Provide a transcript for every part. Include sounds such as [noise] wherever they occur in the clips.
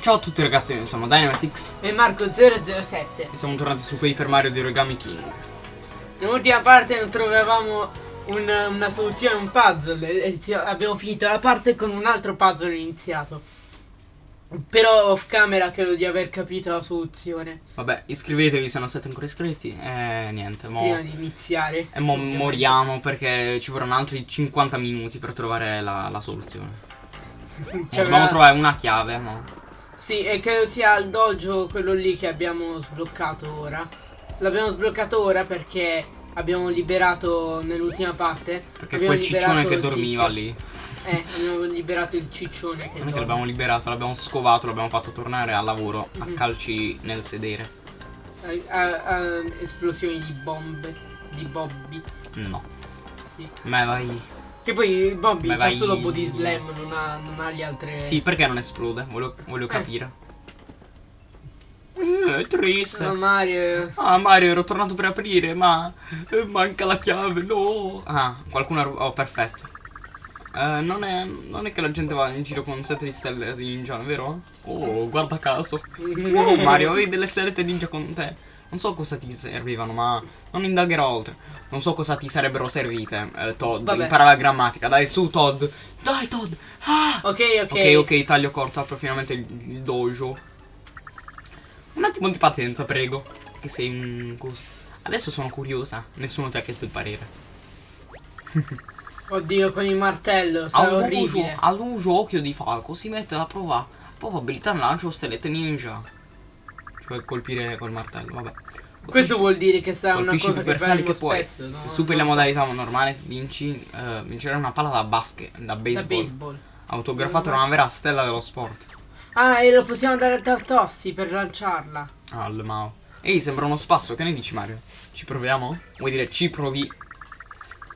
Ciao a tutti ragazzi, noi siamo Dynamitix e Marco007 e siamo tornati su Paper Mario di Origami King. Nell'ultima parte non trovavamo un, una soluzione a un puzzle e abbiamo finito la parte con un altro puzzle iniziato. Però off camera credo di aver capito la soluzione. Vabbè, iscrivetevi se non siete ancora iscritti e niente, mo... Prima di iniziare. E mo moriamo perché ci vorranno altri 50 minuti per trovare la, la soluzione. [laughs] Cioè, dobbiamo trovare una chiave, no? Sì, e credo sia il dojo quello lì che abbiamo sbloccato ora. L'abbiamo sbloccato ora perché abbiamo liberato nell'ultima parte. Perché quel ciccione che dormiva lì. Eh, abbiamo liberato il ciccione che Non è che l'abbiamo liberato, l'abbiamo scovato, l'abbiamo fatto tornare al lavoro mm -hmm. a mhm. calci nel sedere. A, a, a esplosioni di bombe. Di Bobby. No. Sì. Ma vai. Che poi Bobby c'ha solo body slam, non ha, non ha le altre. Sì, perché non esplode? Voglio, voglio eh. capire. Eh, triste. No, Mario. Ah, Mario, ero tornato per aprire, ma eh, manca la chiave, no. Ah, qualcuno. Oh, perfetto. Uh, non, è, non, è, che la gente va in giro con sette di stelle di ninja, vero? Oh, guarda caso. Oh, Mario, avevi delle stellette ninja con te. Non so cosa ti servivano, ma non indagherò oltre. Non so cosa ti sarebbero servite, eh, Todd. Vabbè. Impara la grammatica. Dai, su, Todd. Dai, Todd. Ah! Ok, ok. Ok, ok, taglio corto. Apro finalmente il, dojo. Un attimo di pazienza, prego. Che sei un... Adesso sono curiosa. Nessuno ti ha chiesto il parere. [laughs] Oddio, con il martello, sarà orribile. All'uso occhio di falco si mette alla prova probabilità lancio stellette ninja. Cioè colpire col martello, vabbè. Così Questo vuol dire che sarà una cosa che faremo che puoi. Spesso, no? Se superi la modalità normale, vinci, uh, vincerai una palla da basket, da baseball. Da baseball. Autografato da una vera stella dello sport. Ah, e lo possiamo dare a Tartossi per lanciarla. Ah, al Mao. Ehi, sembra uno spasso, che ne dici Mario? Ci proviamo? Vuoi dire ci provi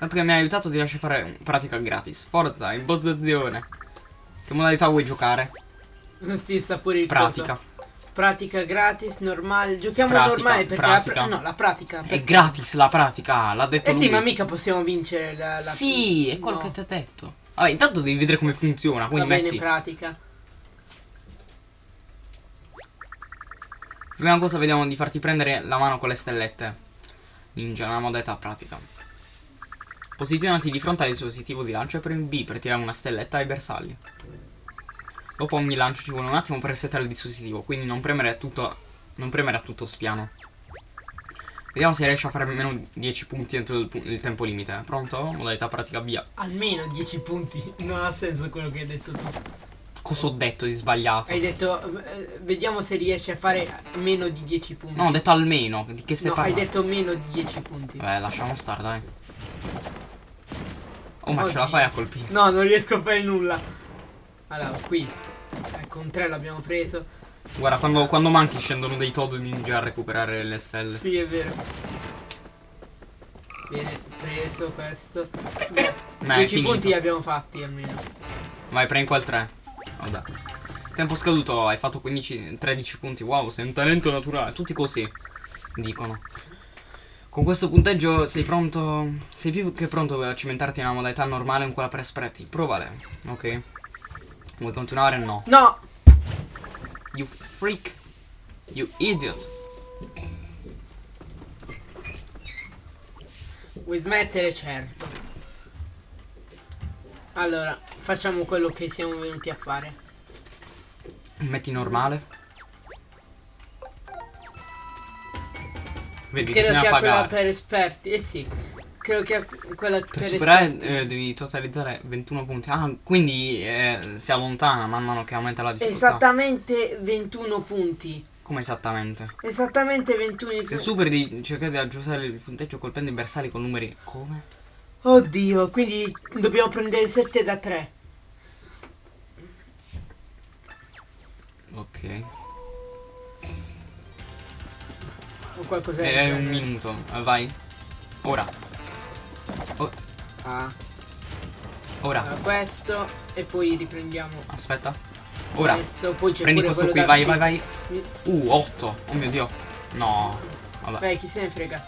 Tanto che mi ha aiutato ti lascio fare pratica gratis. Forza, impostazione. Che modalità vuoi giocare? sì, sta pure il Pratica. Coso. Pratica gratis, normale. Giochiamo pratica, normale perché pratica. La, no, la pratica. Perché... È gratis la pratica, l'ha detto Eh lui. sì, ma mica possiamo vincere la, la Sì, è quello no. che ti ha detto. Vabbè, intanto devi vedere come funziona, quindi Va metti... bene, pratica. Prima cosa vediamo di farti prendere la mano con le stellette. Ninja, una modalità pratica. Posizionati di fronte al dispositivo di lancio e premi B per tirare una stelletta ai bersagli. Dopo ogni lancio ci vuole un attimo per resettare il dispositivo, quindi non premere a tutto, non premere a tutto spiano. Vediamo se riesce a fare almeno 10 punti entro il, il, tempo limite. Pronto? Modalità pratica via. Almeno 10 punti, non ha senso quello che hai detto tu. Cosa ho detto di sbagliato? Hai detto, eh, vediamo se riesce a fare meno di 10 punti. No, ho detto almeno. Di che stai no, parlando? hai detto meno di 10 punti. Beh, lasciamo stare, dai. Oh, ma Oddio. ce la fai a colpire? No, non riesco a fare nulla. Allora, qui. Ecco, un 3 l'abbiamo preso. Guarda, quando, quando, manchi scendono dei Todd ninja a recuperare le stelle. Sì, è vero. Viene preso questo. Beh, 10 punti li abbiamo fatti almeno. Vai, prendi quel 3. Vabbè. Tempo scaduto, hai fatto 15, 13 punti. Wow, sei un talento naturale. Tutti così, dicono. Con questo punteggio sei pronto? Sei più che pronto a cimentarti nella modalità normale con quella per espretti? Provale, ok? Vuoi continuare? No. No! You freak. You idiot. Vuoi smettere? Certo. Allora, facciamo quello che siamo venuti a fare. Metti normale. Vedi, Credo che ha quella per esperti. Eh sì. Credo che quella per, per superare eh, devi totalizzare 21 punti. Ah, quindi eh, si allontana man mano che aumenta la difficoltà. Esattamente 21 punti. Come esattamente? Esattamente 21 punti. Se superi di cercare di aggiustare il punteggio colpendo i bersagli con numeri come? Oddio, quindi dobbiamo prendere 7 da 3. Ok. O qualcosa È un minuto, eh, vai. Ora. Oh. Ah. Ora. Allora, questo e poi riprendiamo. Aspetta. Ora. Questo, poi c'è Prendi questo qui, vai, vai, vai. Uh, 8. Oh mio dio. No. Vabbè. Beh, chi se ne frega.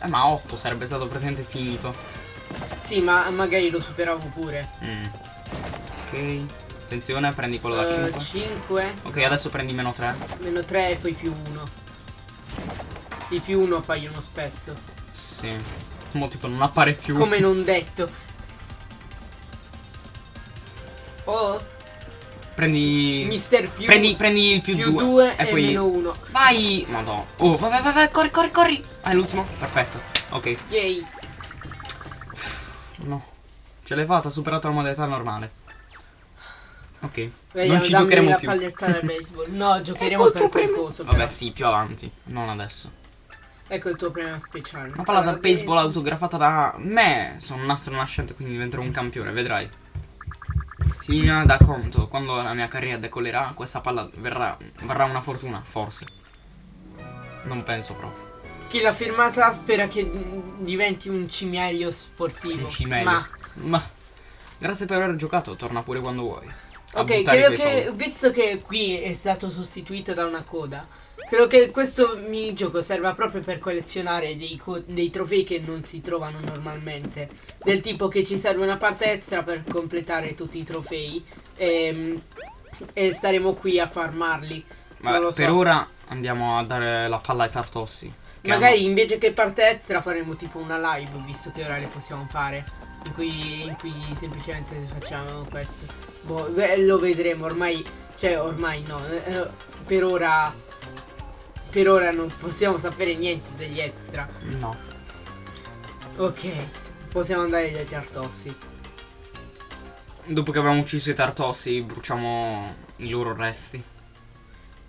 Eh, ma 8 sarebbe stato praticamente finito. Sì, ma magari lo superavo pure. Mm. Ok. Attenzione, prendi quello da Uh, 5. 5. Ok, adesso prendi meno 3. Meno 3 e poi più 1. I più 1 appaiono spesso. Sì. Mo tipo non appare più. Come non detto. Oh, Prendi. mister più. Prendi, prendi il più più 2. 2 e e poi. meno 1. Vai! Madonna. Oh, vai, vai, vai, corri, corri, corri. Ah, è l'ultimo? Perfetto. Ok. Yay. No. Ce l'hai fatta, ha superato la modalità normale. Ok. Vediamo, non ci giocheremo la più. palletta da baseball. No, [laughs] giocheremo per percorso. Vabbè, però. sì, più avanti. Non adesso. Ecco il tuo premio speciale. Una palla da Allora, baseball autografata da me. Sono un astro nascente, quindi diventerò un campione, vedrai. Si da conto, quando la mia carriera decollerà, questa palla verrà, varrà una fortuna, forse. Non penso proprio. Chi l'ha firmata spera che diventi un cimelio sportivo. Un cimelio. Ma Ma grazie per aver giocato, torna pure quando vuoi. Ok, credo che soldi. visto che qui è stato sostituito da una coda, credo che questo minigioco serva proprio per collezionare dei, co- dei trofei che non si trovano normalmente. Del tipo che ci serve una parte extra per completare tutti i trofei. ehm, E, staremo qui a farmarli. Ma so. per ora andiamo a dare la palla ai tartossi. Magari invece che parte extra faremo tipo una live, visto che ora le possiamo fare. In cui, in cui semplicemente facciamo questo. Boh, lo vedremo ormai. Cioè, ormai no. eh, per ora. Per ora non possiamo sapere niente degli extra. No. Ok. Possiamo andare dai tartossi. Dopo che abbiamo ucciso i tartossi, bruciamo i loro resti.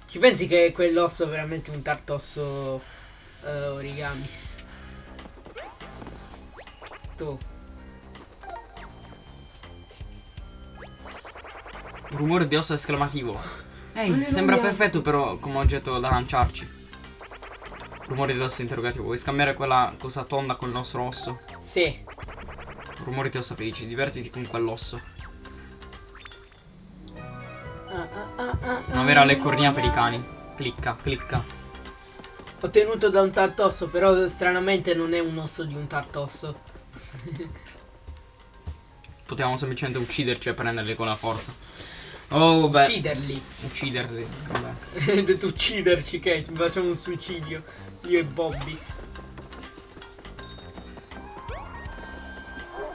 Ci pensi che quell'osso è veramente un tartosso eh, origami? Tu. Rumore di osso esclamativo. Ehi, Alleluia. sembra perfetto però come oggetto da lanciarci. Rumore di osso interrogativo. Vuoi scambiare quella cosa tonda con il nostro osso? Sì. Rumore di osso felici. Divertiti con quell'osso. Ah, ah, ah, Una vera leccornia per i cani. Clicca, clicca. Ottenuto da un tartosso, però stranamente non è un osso di un tartosso. [laughs] Potevamo semplicemente ucciderci e prenderli con la forza. Oh, beh. Ucciderli. Ucciderli. Vabbè. Hai detto ucciderci, che facciamo un suicidio. Io e Bobby.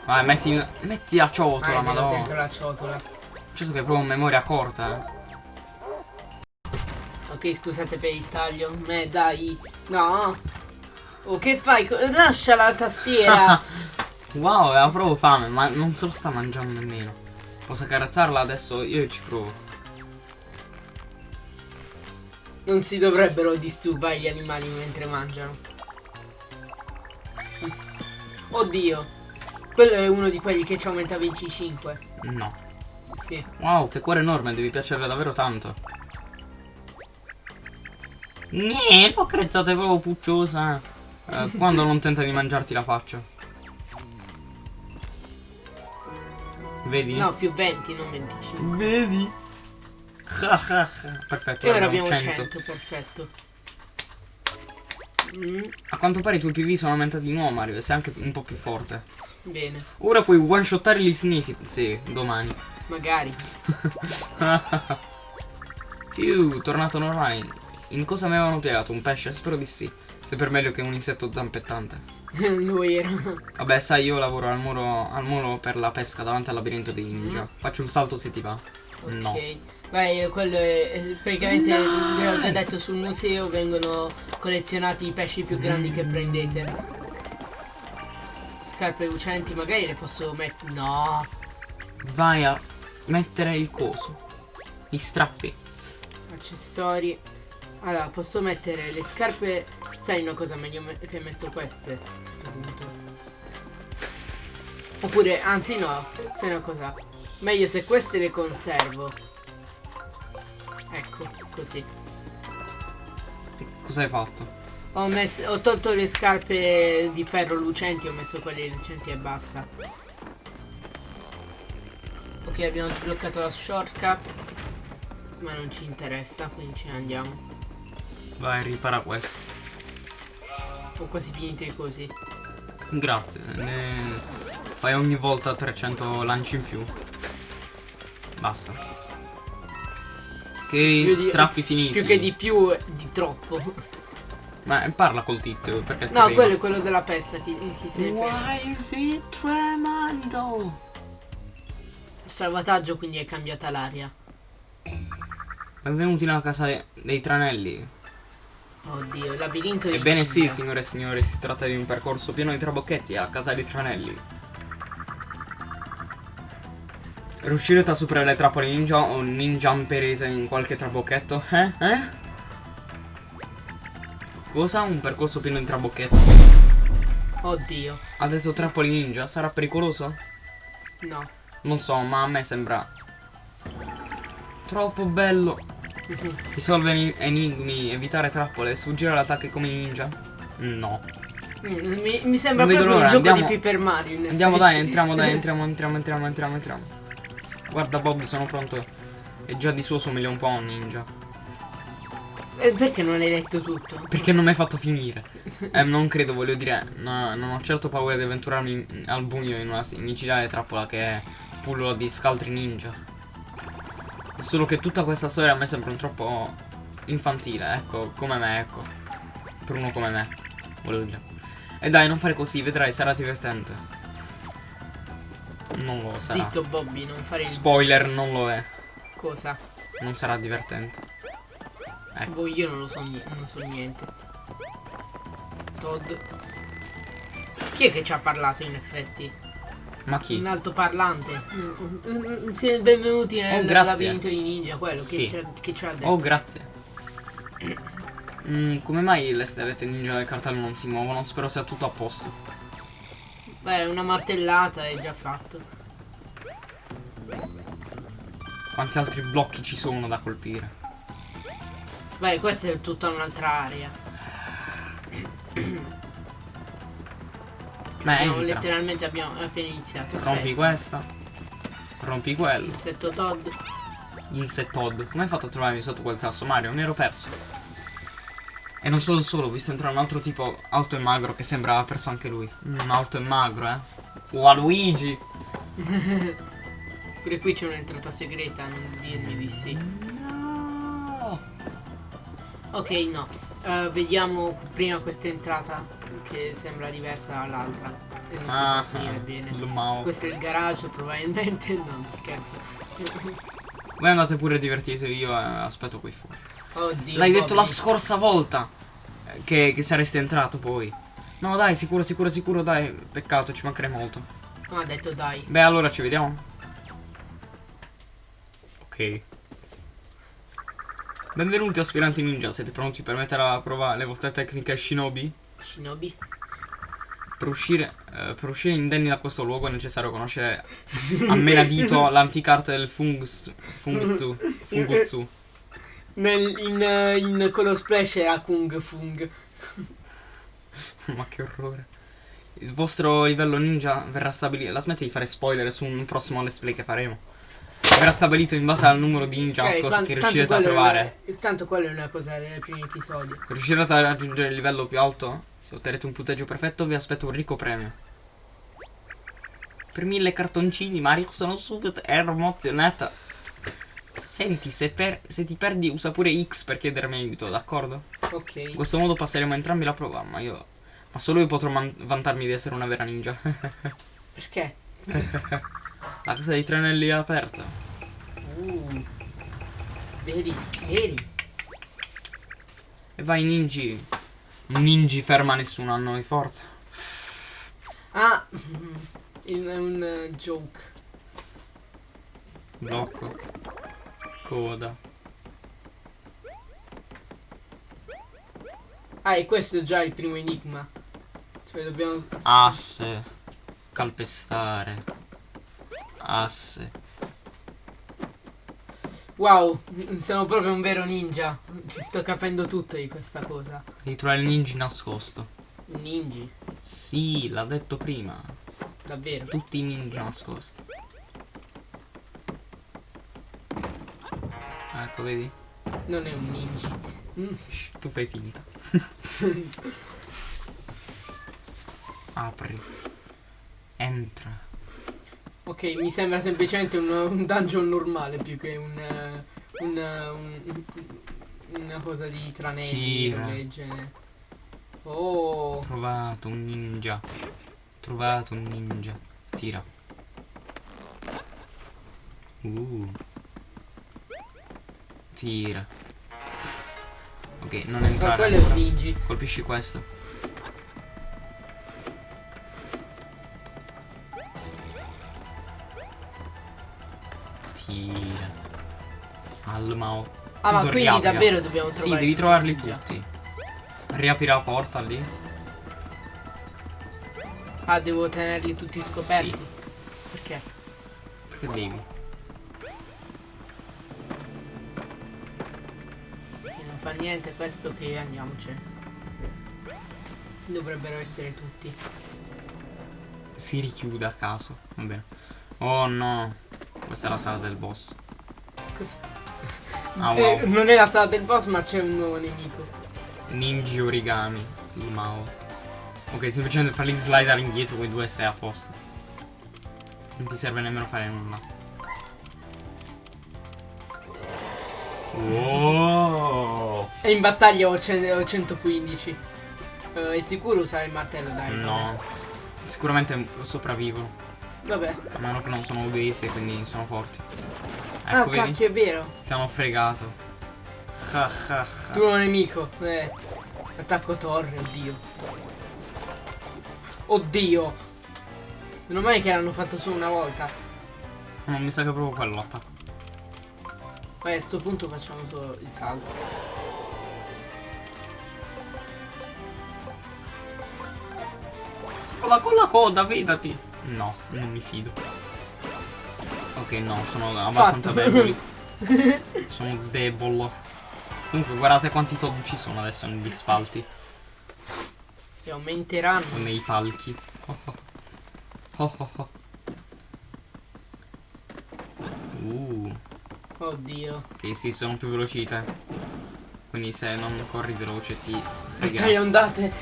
Vai, metti, metti la ciotola, è vero, dentro madonna. la ciotola. Certo che è proprio memoria corta, eh. Ok, scusate per il taglio. Me, dai. No. Oh, che fai? Lascia la tastiera. [laughs] Wow, aveva proprio fame, ma non se lo sta mangiando nemmeno. Posso accarezzarla adesso? Io ci provo. non si dovrebbero disturbare gli animali mentre mangiano. Oddio. Quello è uno di quelli che ci aumenta 25. No. Sì. Wow, che cuore enorme, devi piacere davvero tanto. Niente, l'ho accarezzata, è proprio pucciosa. Eh, quando non tenta di mangiarti la faccia. Vedi? No, più 20, non 25. Vedi? Perfetto, E ora abbiamo abbiamo 100. 100, perfetto. Mm, A quanto pare i tuoi PV sono aumentati di nuovo, Mario, e sei anche un po' più forte. bene, Ora puoi one-shottare gli sneaky. Sì, domani. magari. [laughs] Più, tornato normale. In cosa mi avevano piegato? Un pesce? Spero di sì. Sempre meglio che un insetto zampettante. [laughs] Lui era. Vabbè, sai, io lavoro al muro, al muro per la pesca davanti al labirinto dei ninja. Faccio un salto se ti va. No. Ok. Beh, quello è, praticamente vi ho già detto sul museo vengono collezionati i pesci più grandi che prendete. Scarpe lucenti, magari le posso mettere. No, Vai a mettere il coso. Gli strappi. accessori. Allora, posso mettere le scarpe. Sai una cosa meglio me- che metto queste a sto punto. Oppure, anzi no, sai una cosa. Meglio se queste le conservo. Ecco, così. Cosa hai fatto? Ho, messo, ho tolto le scarpe di ferro lucenti, ho messo quelle lucenti e basta. Ok, abbiamo bloccato la shortcut. Ma non ci interessa, quindi ce ne andiamo. Vai, ripara questo. Ho quasi finito i cosi. Grazie. Ne fai ogni volta 300 lanci in più. Basta. Di- strappi finiti. Più che di più, di troppo. [laughs] Ma parla col tizio perché No, quello è quello della pesta. Chi, chi se. Why is it tremando? Salvataggio, quindi è cambiata l'aria. Benvenuti nella casa de- dei tranelli. Oddio, il labirinto di Ebbene sì, ninja. signore e signori, si tratta di un percorso pieno di trabocchetti alla casa dei tranelli. Riuscirete a superare le trappole ninja o ninjamperete in qualche trabocchetto? Eh? Eh? Cosa? Un percorso pieno di trabocchetti? Oddio, Ha detto trappole ninja? Sarà pericoloso? no. Non so, ma a me sembra... Troppo bello. Risolvere eni- enigmi, evitare trappole, sfuggire all'attacco come ninja? No. Mm, Mi, mi sembra Non proprio un gioco andiamo- di Paper Mario. Andiamo dai, entriamo dai, [laughs] entriamo, entriamo, entriamo, entriamo, entriamo. Guarda Bob, sono pronto. E già di suo somiglia un po' a un ninja. Eh, perché non hai letto tutto? Perché non mi hai fatto finire? [laughs] Eh, non credo, voglio dire, no, non ho certo paura di avventurarmi in- al buio in una micidiale trappola che è pullo di scaltri ninja. Solo che tutta questa storia a me sembra un troppo infantile, ecco, come me, ecco. Per uno come me, volevo dire. E dai, non fare così, vedrai, sarà divertente. Non lo sarà. Zitto Bobby, non fare il Spoiler, non lo è. cosa. Non sarà divertente. Ecco. Boh, io non lo so, non so niente. Todd. Chi è che ci ha parlato in effetti? Ma chi? Un altoparlante. Mm, mm, mm, benvenuti nel Oh, grazie. labirinto di ninja, quello Sì. che, ha detto. Oh, grazie. Mm, come mai le stellette ninja del cartello non si muovono? Spero sia tutto a posto. Beh, una martellata è già fatto. Quanti altri blocchi ci sono da colpire? Beh, questa è tutta un'altra area. Ma No, entra. letteralmente abbiamo appena iniziato. Rompi Aspetta. questa. Rompi quello. Insetto Todd. Insettod. Come hai fatto a trovarmi sotto quel sasso, Mario? Mi ero perso. E non solo solo, ho visto entrare un altro tipo alto e magro che sembrava perso anche lui. Mm, alto e magro, eh. Luigi. [laughs] Pure qui c'è un'entrata segreta, non dirmi di sì. No. Ok, no. Eh, vediamo prima questa entrata che sembra diversa dall'altra. E non si Ah, può finire bene. lo mao. Questo è il garage, probabilmente. [laughs] Non scherzo. Voi andate pure divertite, io eh, aspetto qui fuori. Oddio. L'hai detto la scorsa volta eh, che, che saresti entrato poi. No dai, sicuro, sicuro, sicuro, dai. Peccato, ci mancherei molto. No, ha detto dai. Beh, allora ci vediamo. Ok. Benvenuti aspiranti ninja, siete pronti per mettere alla prova le vostre tecniche shinobi? Shinobi. Per uscire, eh, per uscire indenni da questo luogo è necessario conoscere a menadito [laughs] l'antica arte del fungus, fungutsu, fungutsu. Nel, in, in quello splash era Kung Fung. [laughs] Ma che orrore. Il vostro livello ninja verrà stabilito. La smetti di fare spoiler su un prossimo let's play che faremo. Verrà stabilito in base al numero di ninja Ok, nascosti che riuscirete a trovare. è- tanto quello è una cosa del primo episodio. Riuscirete a raggiungere il livello più alto? Se otterrete un punteggio perfetto, vi aspetto un ricco premio. Per mille cartoncini, Mario, sono subito emozionata. Senti, se, per- se ti perdi, usa pure X per chiedermi aiuto, d'accordo? Ok. In questo modo passeremo entrambi la prova, ma io. Ma solo io potrò vantarmi di essere una vera ninja. [laughs] Perché? La casa dei tranelli è aperta. Uh. Vedi, vedi. E vai, ninji. Ninji ferma nessuno a noi, forza. Ah, in un eh, joke. Blocco. Coda. Ah, e questo è già il primo enigma. Cioè dobbiamo... Asse. Calpestare. Asse. Wow, sono proprio un vero ninja. Ci sto capendo tutto di questa cosa. Devi trovare il ninja nascosto. Un ninja, Sì, l'ha detto prima. davvero. Tutti i ninja nascosti. Ecco, vedi? Non è un ninja. Mm. [laughs] Tu fai finta. [laughs] Apri. Entra. Ok, mi sembra semplicemente un, un dungeon normale più che un, eh, un, eh, un- una cosa di tranelli roba del genere. Oh, Trovato un ninja. Trovato un ninja. Tira. Uh. Tira. Ok, non ma entrare. quello è un ancora. ninja. Colpisci questo. Al Mao. Ah, ma quindi davvero dobbiamo trovare Sì, devi trovarli ninja. tutti. Riapri la porta lì. Ah, devo tenerli tutti scoperti. Sì. Perché? Perché devi? Perché non fa niente questo che andiamocene. Dovrebbero essere tutti. Si richiude a caso. Va bene. Oh no. Questa è la sala del boss. Cosa? Ah Eh, wow. non è la sala del boss, ma c'è un nuovo nemico. Ninja origami. Il Mao. Ok, semplicemente farli slidare indietro quei due stai a posto. Non ti serve nemmeno fare nulla. Wow. E in battaglia ho, cen- ho 115. Eh, è sicuro usare il martello, dai. No. Sicuramente sopravvivono. Vabbè. A meno che non sono obesi e quindi sono forti. ah, Ecco, vedi? cacchio, è vero. Ti hanno fregato. Ha, ha, ha. Tu nuovo nemico. Eh. Attacco torre, oddio. Oddio. Meno male che l'hanno fatto solo una volta. Non mi sa che è proprio quello l'attacco. Poi a sto punto facciamo solo il salto. Con la coda, vedati. No, non mi fido. Ok, no, sono abbastanza Fatto. deboli. [laughs] sono debolo. Comunque, guardate quanti Todd ci sono adesso negli spalti E aumenteranno. o nei palchi. Oh, oh. Oh, oh, oh. Uh, Oddio. che sì, sono più veloci di te. Quindi se non corri veloce ti Perché fregherai. ondate.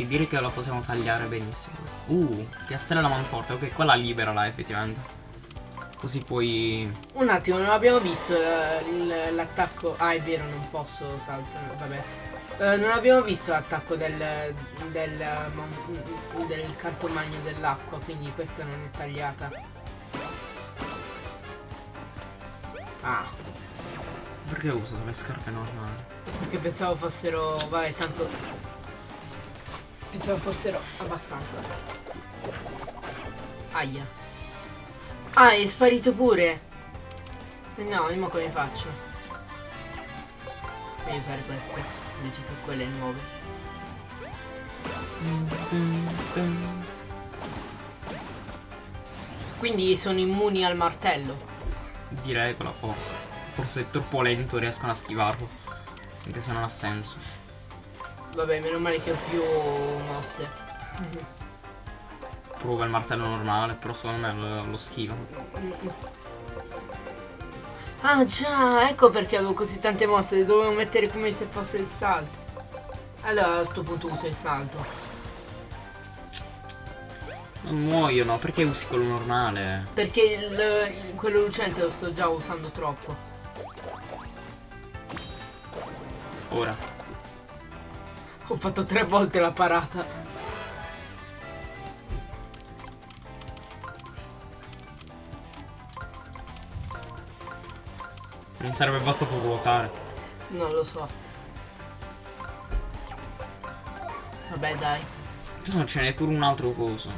Ti direi che la possiamo tagliare benissimo questa. Uh, piastrella manforte. Ok, quella liberala effettivamente. Così puoi... Un attimo, non abbiamo visto il- l'attacco. Ah, è vero, non posso saltare. Vabbè. Eh, non abbiamo visto l'attacco del, del, del cartomagno dell'acqua, quindi questa non è tagliata. Ah, Perché ho usato le scarpe normali? perché pensavo fossero. Vabbè, tanto. Pensavo fossero abbastanza. Aia. Ah, è sparito pure. Eh no, io come faccio? Devo usare queste invece che quelle nuove. Quindi sono immuni al martello. Direi però forse. Forse è troppo lento riescono a schivarlo. Anche se non ha senso. Vabbè, meno male che ho più mosse. Prova il martello normale, però secondo me lo, lo schivano. Ah già, ecco perché avevo così tante mosse, le dovevo mettere come se fosse il salto. Allora a sto punto uso il salto. Non muoiono, perché usi quello normale? Perché il, il- quello lucente lo sto già usando troppo. Ora. Ho fatto tre volte la parata. Non sarebbe bastato ruotare. Non lo so. Vabbè dai. No, ce n'è pure un altro coso.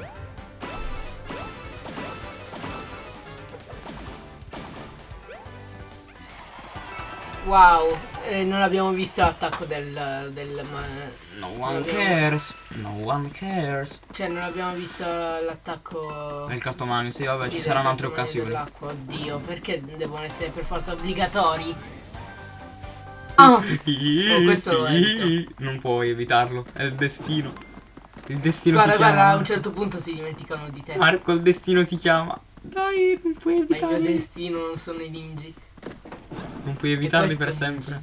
Wow, eh, non abbiamo visto l'attacco del, del No one Abbiamo- cares. No one cares. Cioè non abbiamo visto l'attacco Nel cartomagno, sì, vabbè, Sì, ci saranno del altre occasioni. oddio, perché devono essere per forza obbligatori? Ah! Oh, questo evito. Non puoi evitarlo, è il destino. Il destino Guarda, ti guarda, chiama. a un certo punto si dimenticano di te. Marco, il destino ti chiama. Dai, non puoi Ma il mio destino non sono i ninji. Non puoi evitarli per sempre.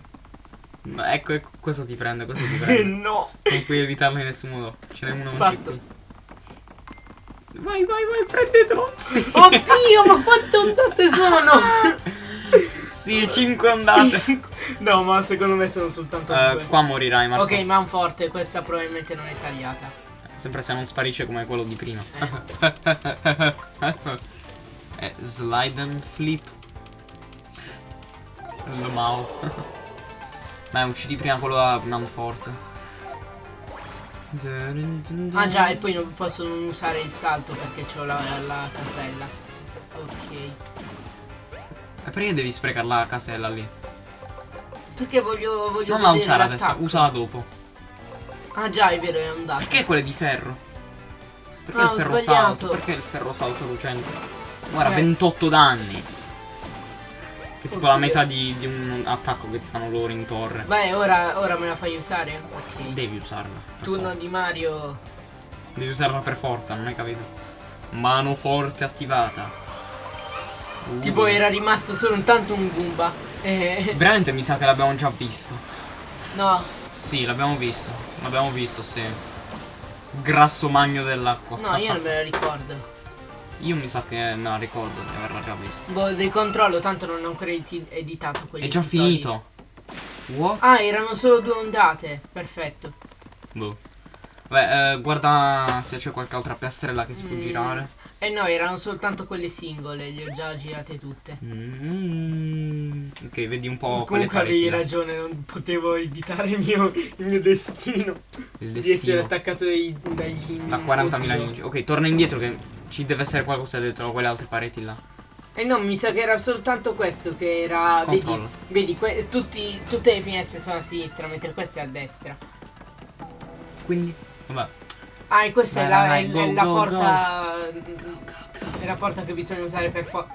No, ecco, ecco, questo ti prende, questo ti [laughs] prende. no. non puoi evitarlo in nessun modo. Ce n'è uno anche Fatto. qui. Vai, vai, vai, prendetelo. Sì. [laughs] Oddio, ma quante ondate sono? [laughs] Sì, 5 ondate. no, ma secondo me sono soltanto Eh, due. qua morirai, Marco. Ok, manforte, questa probabilmente non è tagliata. Sempre se non sparisce come quello di prima. eh, slide and flip. Lo mau. [laughs] Beh, uccidi prima quello da Manforte. Ah già, e poi non posso non usare il salto perché ho la, la casella. Ok. E perché devi sprecare la casella lì? Perché voglio, voglio Non la usare adesso, usala dopo. Ah già, è vero, è andato. Perché quelle di ferro? Perché Ah, il ferro sbagliato. salto? Perché il ferro salto lucente? Guarda, Eh. 28 danni. Che tipo la metà di, di un attacco che ti fanno loro in torre. Vai, ora, ora me la fai usare? Ok. Devi usarla. Turno forza. di Mario. Devi usarla per forza, non hai capito? Mano forte attivata. Uh. Tipo era rimasto solo intanto un Goomba. Eh, Veramente mi sa che l'abbiamo già visto. no, Sì, l'abbiamo visto. L'abbiamo visto, sì. Grasso magno dell'acqua. no, io non me la ricordo. Io mi sa che me la ricordo di averla già vista. Boh, ricontrollo, tanto non ho ancora edi- editato quelli. È già finito. What? Ah, erano solo due ondate. Perfetto. Boh. Beh, eh, guarda se c'è qualche altra piastrella che si può Mm. girare. Eh no, erano soltanto quelle singole, le ho già girate tutte. Mm. Ok, vedi un po' quelle Comunque avevi pareti. là. ragione, non potevo evitare il mio, il mio destino. Il Di essere destino. attaccato dai, dagli Da 40.000 oddio. ninja. Ok, torna indietro che ci deve essere qualcosa dentro quelle altre pareti là. Eh no, mi sa che era soltanto questo che era. Vedi, Controllo. vedi que- tutti, tutte le finestre sono a sinistra, mentre questa è a destra. Quindi, vabbè. Ah, e questa Vai, è la, vai, è- go, è la go, porta. È la porta che bisogna usare per fo-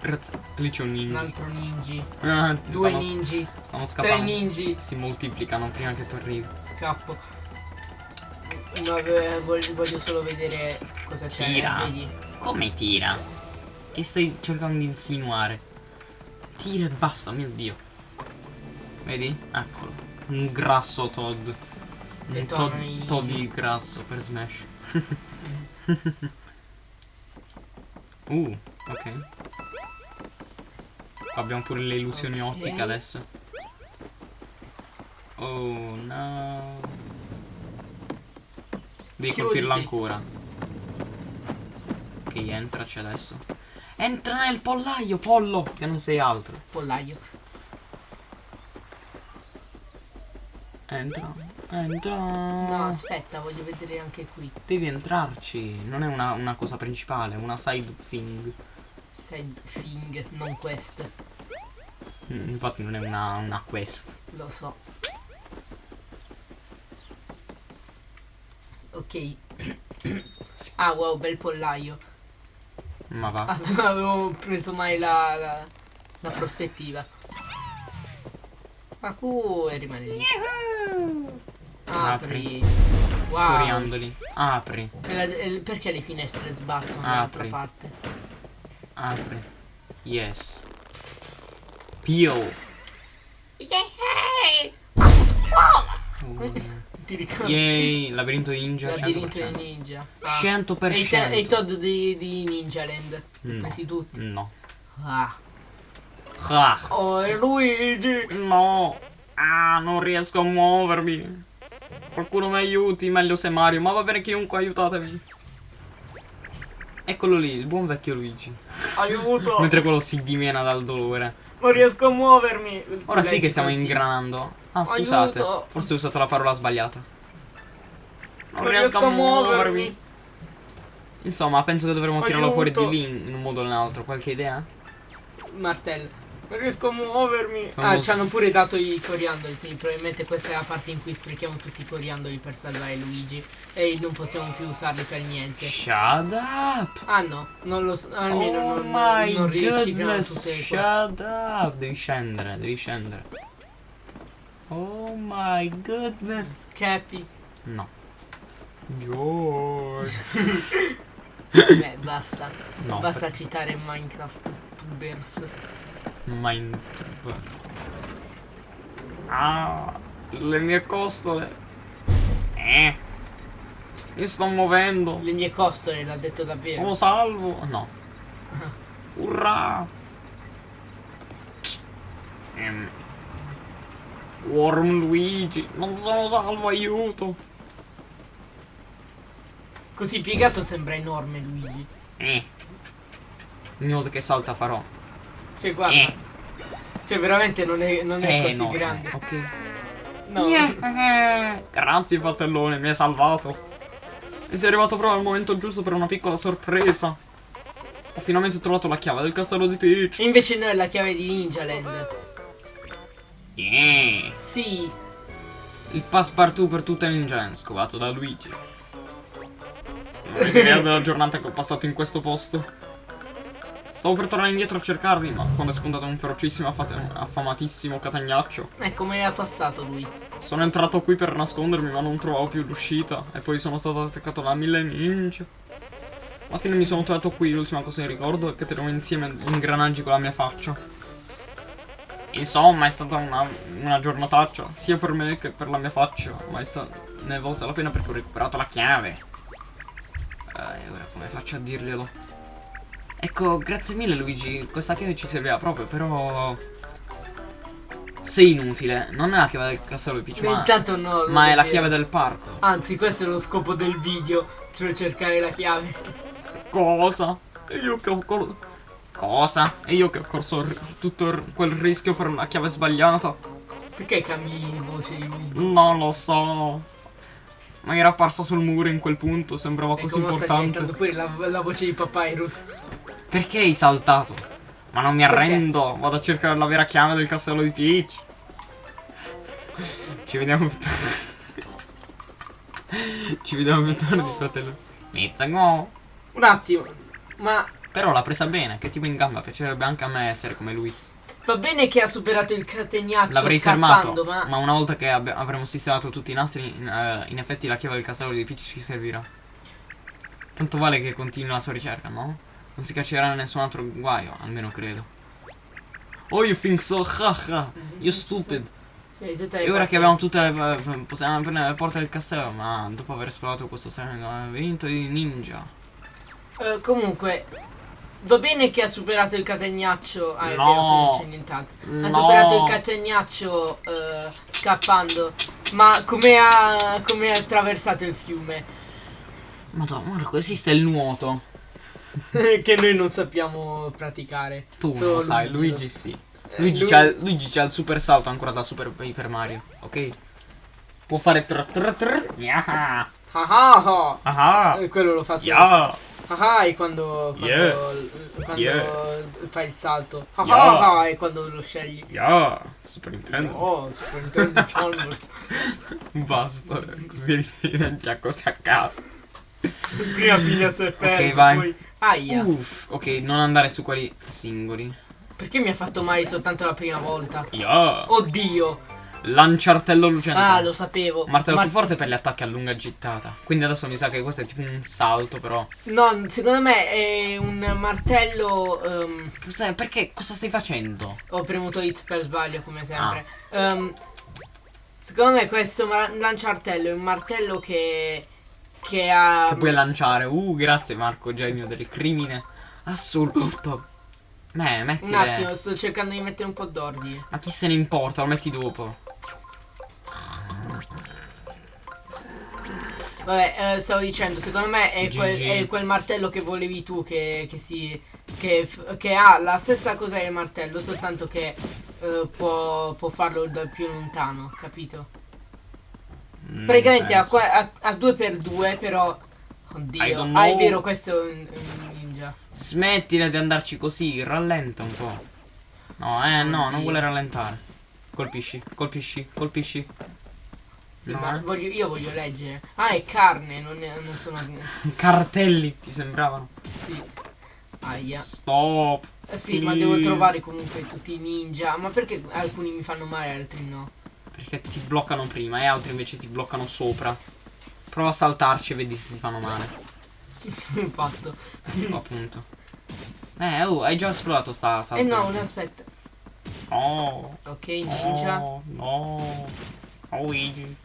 Per razza- Lì c'è un Un ninja. altro ninji. Ah, Due stanno, ninji. stanno Tre scappando. ninji. Si moltiplicano prima che tu arrivi. Scappo. No, voglio, solo vedere cosa c'è. Tira. Vedi? Come tira? Che stai cercando di insinuare? Tira e basta, mio dio. Vedi? Eccolo. Un grasso Todd. Un Todd, i- Toddy grasso per Smash. [laughs] uh, ok. Abbiamo pure le illusioni Ok. ottiche adesso. Oh no. Devi Chiuditi. colpirlo ancora. Ok, entraci adesso. Entra nel pollaio, pollo! Che non sei altro. Pollaio. Entra, entra. No, aspetta, voglio vedere anche qui. Devi entrarci. Non è una, una cosa principale, una side thing. Side thing, non quest. Mm, Infatti non è una, una quest. Lo so. Ok. ah, wow, bel pollaio. Ma va. Ah, non [laughs] avevo preso mai la, la, la prospettiva. Ma cu e rimane lì. Apri. Wow. Coriandoli. Apri, E la- e- perché le finestre sbattono dall'altra parte? apri. Yes. Pio. Ti ricordi? Yay, labirinto ninja Labirinto 100%. di ninja. Ah. 100%. E i, e i Todd di, di Ninja Land. No. presi tutti. No. Ah. Ah, Oh, è Luigi! no. Ah, non riesco a muovermi. Qualcuno mi aiuti, meglio se Mario. Ma va bene chiunque, aiutatemi. Eccolo lì, il buon vecchio Luigi. Aiuto! [laughs] Mentre quello si dimena dal dolore. Non riesco a muovermi! Ora sì che stiamo così. ingranando. Ah, scusate. Aiuto. Forse ho usato la parola sbagliata. Non, Non riesco a muovermi. Insomma, penso che dovremmo tirarlo fuori Aiuto. di lì in un modo o nell'altro. Qualche idea? Martello. Non riesco a muovermi. Ah, Famoso. ci hanno pure dato i coriandoli, quindi probabilmente questa è la parte in cui sprechiamo tutti i coriandoli per salvare Luigi. E non possiamo più usarli per niente. Shut up! Ah no, non lo so, almeno oh non, my non riciclano tutte le cose. shut up! Devi scendere, devi scendere. Oh my goodness. Scappi. No. Yo. [laughs] Beh, basta. No, basta citare Minecraft Tubers. Mind. Ah, le mie costole. Eh. Mi sto muovendo. Le mie costole, l'ha detto davvero. Sono salvo. No. [laughs] Urrà. Ehm. Worm Luigi. Non sono salvo, aiuto. Così piegato sembra enorme Luigi. Eh. Ogni volta che salta farò. Cioè, guarda. Eh. Cioè, veramente non è, non è Eh, così no. grande. Ok. No. Eh, Grazie fratellone, mi hai salvato. E sei arrivato proprio al momento giusto per una piccola sorpresa. Ho finalmente trovato la chiave del castello di Peach. Invece noi la chiave di Ninja Land. Yeah. Sì. Il passepartout per tutte le ninja scovato da Luigi. Non avete idea della giornata che ho passato in questo posto. Stavo per tornare indietro a cercarvi, ma quando è spuntato un ferocissimo affamatissimo catagnaccio, Eh, come era passato lui? sono entrato qui per nascondermi, ma non trovavo più l'uscita. E poi sono stato attaccato da mille ninja. Alla fine mi sono trovato qui, l'ultima cosa che ricordo è che tenevo insieme ingranaggi con la mia faccia. Insomma, è stata una, una giornataccia, sia per me che per la mia faccia, ma è ne è valsa la pena perché ho recuperato la chiave. Eh, E ora come faccio a dirglielo? Ecco, grazie mille Luigi, questa chiave ci serviva proprio, però... Sei inutile, non è la chiave del castello di Peach, Beh, ma, intanto no. ma è la chiave del parco. Anzi, questo è lo scopo del video. Cioè cercare la chiave. Cosa? E io che ho cor- Cosa? E io che ho corso tutto quel rischio per una chiave sbagliata? Perché cambi voce di Luigi? Non lo so. Ma era apparsa sul muro in quel punto, sembrava E così come sta importante. diventando pure la, la voce di Papyrus. Perché hai saltato? Ma non mi Perché? arrendo, vado a cercare la vera chiave del castello di Peach. Ci vediamo più tardi. [laughs] Ci vediamo più tardi, fratello. Inizia go. Un attimo. Ma Però l'ha presa bene, che tipo in gamba, piacerebbe anche a me essere come lui. va bene che ha superato il catenaccio L'avrei fermato, ma... ma... una volta che avremo sistemato tutti i nastri, in, eh, in effetti la chiave del castello di Peach ci servirà. Tanto vale che continui la sua ricerca, no? Non si caccerà nessun altro guaio, almeno credo. Oh, you think so? Haha, you stupid. E ora che abbiamo tutte le. eh, possiamo prendere le porte del castello, ma dopo aver esplorato questo strano labirinto di ninja. Eh, comunque, va bene che ha superato il catenaccio. Ah, No. non c'è nient'altro. Ha No. superato il catenaccio eh, scappando. Ma come ha, come ha attraversato il fiume? Madonna, Marco, esiste il nuoto. [laughs] che noi non sappiamo praticare. Tu Solo lo sai, Luigi Luigi lo- sì. Eh, Luigi, lui- c'ha, Luigi c'ha il super salto ancora da Super Paper Mario, ok? Può fare tr tr tr. Yeah. Ah ah ah. Ah. Eh, Quello lo fa solo. Yeah. Ah ah è quando, quando, Yes. quando Yes. fai il salto. Ah Yeah. ah ah è quando lo scegli. Yeah. Super Nintendo. Oh, Super Nintendo Chalmers. [laughs] Basta, così [laughs] diventi a cose a caso. Prima figlia se ferma, vai. poi... Aia. Uff, ok, non andare su quelli singoli. Perché mi ha fatto male soltanto la prima volta? Yeah. Oddio. Lanciartello lucente. Ah, lo sapevo. Martello Ma- più forte per gli attacchi a lunga gittata. Quindi adesso mi sa che questo è tipo un salto, però. No, secondo me è un martello... ehm, Cos'è? Perché? Cosa stai facendo? ho premuto hit per sbaglio, come sempre. Ehm, secondo me questo lanciartello è un martello che... Che ha... Che puoi lanciare. Uh, grazie Marco, genio del crimine assoluto. Beh, Un mettile. attimo, sto cercando di mettere un po' d'ordine. Ma chi se ne importa? Lo metti dopo. Vabbè, eh, stavo dicendo, secondo me è quel, è quel martello che volevi tu che, che si. Che, che ha la stessa cosa del martello, soltanto che eh, può, può farlo da più lontano, capito? Mm, Praticamente a, a, a 2x2, però. I Oddio. don't Ah, è vero, questo è un, un ninja. Smettila di andarci così, rallenta un po'. No, eh, no, non Oddio. vuole rallentare. Colpisci, colpisci, colpisci. Sì, No, ma eh. voglio- io voglio leggere. Ah, è carne, non, è- non sono. [laughs] Cartelli ti sembravano. Sì. Aia. Stop. Sì, ma Please. devo trovare comunque tutti i ninja. Ma perché alcuni mi fanno male altri no? Perché ti bloccano prima e altri invece ti bloccano sopra. Prova a saltarci e vedi se ti fanno male. [laughs] Fatto. Ecco, appunto. Eh, oh, hai già esplorato sta, sta Eh no, no, aspetta. No. Ok, ninja. No. No. Oh, Luigi.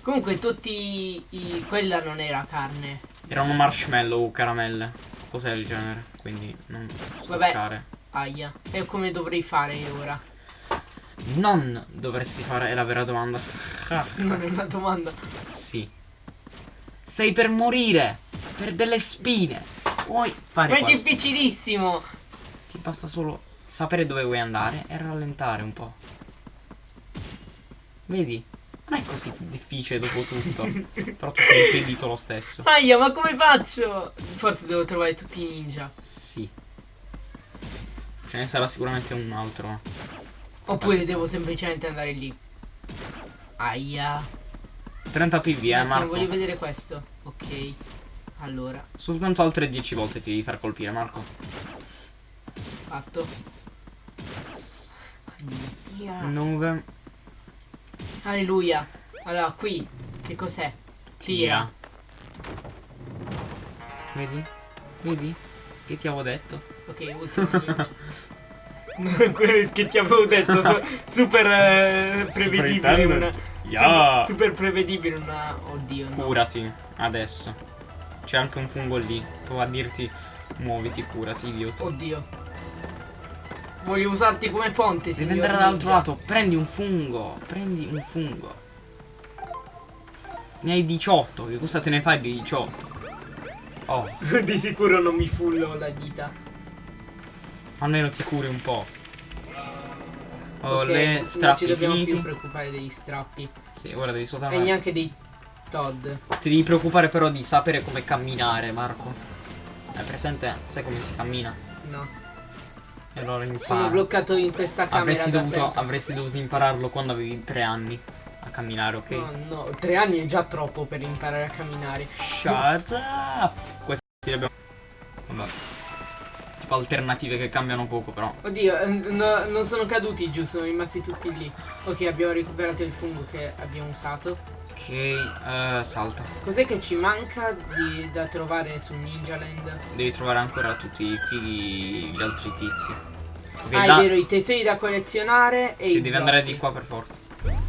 Comunque tutti i... quella non era carne. Erano marshmallow o caramelle. Cos'è il genere? Quindi non scocciare. Aia. E come dovrei fare ora? Non dovresti fare è la vera domanda. Ah, [laughs] Non è una domanda. sì. Stai per morire. Per delle spine. Vuoi fare Ma è difficilissimo. Ti basta solo sapere dove vuoi andare e rallentare un po'. Vedi? Non è così difficile dopo tutto. [laughs] Però tu sei impedito lo stesso. Aia, ma come faccio? Forse devo trovare tutti i ninja. Sì. Ce ne sarà sicuramente un altro. Oppure devo semplicemente andare lì. Aia. 30 PV, eh, Marco. voglio vedere questo. Ok. Allora, Soltanto altre 10 volte ti devi far colpire, Marco. fatto. Alleluia. 9. Alleluia. Allora, qui. Che cos'è? Tira. Vedi? Vedi? Che ti avevo detto? Ok, ultimo [laughs] [laughs] che ti avevo detto, su- super eh, prevedibile. Una, Yeah. su- super prevedibile una. Oddio, no. Curati, adesso. C'è anche un fungo lì. Prova a dirti muoviti, curati, idiota. Oddio. Voglio usarti come ponte, Devi signor andare dall'altro lato. Prendi un fungo. Prendi un fungo. Ne hai 18. Che cosa te ne fai di 18? Oh, [laughs] Di sicuro non mi fullo la vita. Almeno ti curi un po'. Ho Ok, le non strappi ci dobbiamo finiti. più preoccupare degli strappi. Sì, ora devi E soltanto. neanche dei Todd. Ti devi preoccupare però di sapere come camminare, Marco. Hai presente? Sai come si cammina? No. E allora impara. Sono bloccato in questa camera. avresti, dovuto, avresti dovuto impararlo quando avevi 3 anni a camminare, ok? No, no, tre anni è già troppo per imparare a camminare. Shut up! Questi li abbiamo. Vabbè. Tipo alternative che cambiano poco, però. Oddio, no, non sono caduti giù, sono rimasti tutti lì. Ok, abbiamo recuperato il fungo che abbiamo usato. Ok, eh, salta. Cos'è che ci manca di- da trovare su Ninja Land? Devi trovare ancora tutti i fighi, gli altri tizi. Ok, ah, là- è vero, i tesori da collezionare e Sì, devi andare blocchi. di qua per forza.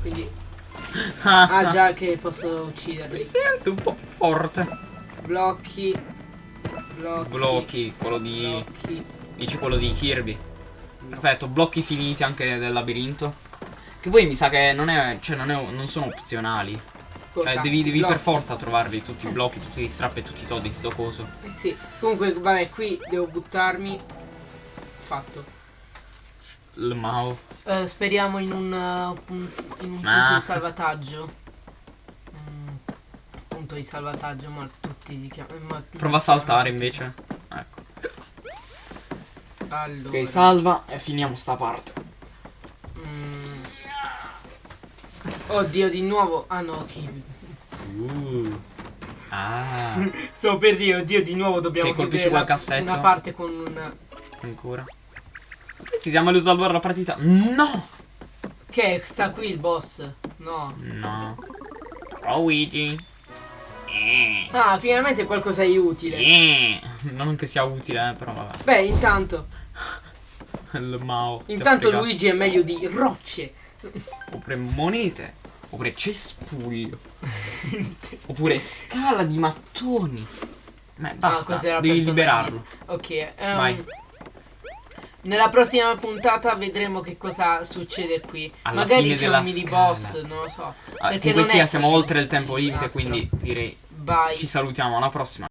Quindi, [laughs] ah già che posso ucciderli. Mi sento un po' più forte. Blocchi. Blocchi. Blocchi, quello di. Blocchi. Dici quello di Kirby. Perfetto, blocchi finiti anche del labirinto. Che poi mi sa che non è. Cioè, non, è, non sono opzionali. Cosa? Cioè, devi, devi per forza trovarli tutti i blocchi, tutti gli strappi e tutti i todi in sto coso. Eh sì. Comunque, vabbè, qui devo buttarmi. Fatto. Il Mao. Eh, speriamo in un, uh, in un punto Ah. di salvataggio. Punto di salvataggio, ma tutti si chiamano. ma- Prova a saltare invece. Ecco. Allora. Ok, salva e finiamo sta parte. mm. Oddio, di nuovo. Ah no, ok. Uh. Ah. [laughs] Sto per dire, oddio, di nuovo dobbiamo Ok, colpisci chiudere quel la- cassetto. una parte con un. Ancora. Ci siamo a salvare la partita. No! Che sta qui il boss? No. No. Oh Luigi. Eh. Ah, finalmente qualcosa di utile. Eh. Non che sia utile, eh, però vabbè. Beh, intanto. Il Mao. Intanto. Luigi è meglio di rocce. Oppure monete. Oppure cespuglio. [laughs] Oppure scala di mattoni. Ma basta. cos'era devi liberarlo. Ok, ehm, Vai. Nella prossima puntata vedremo che cosa succede qui. Alla Magari c'è un mini scala. boss, non lo so. Ah, Perché non è sia, siamo oltre il tempo limite, quindi direi Vai. ci salutiamo alla prossima.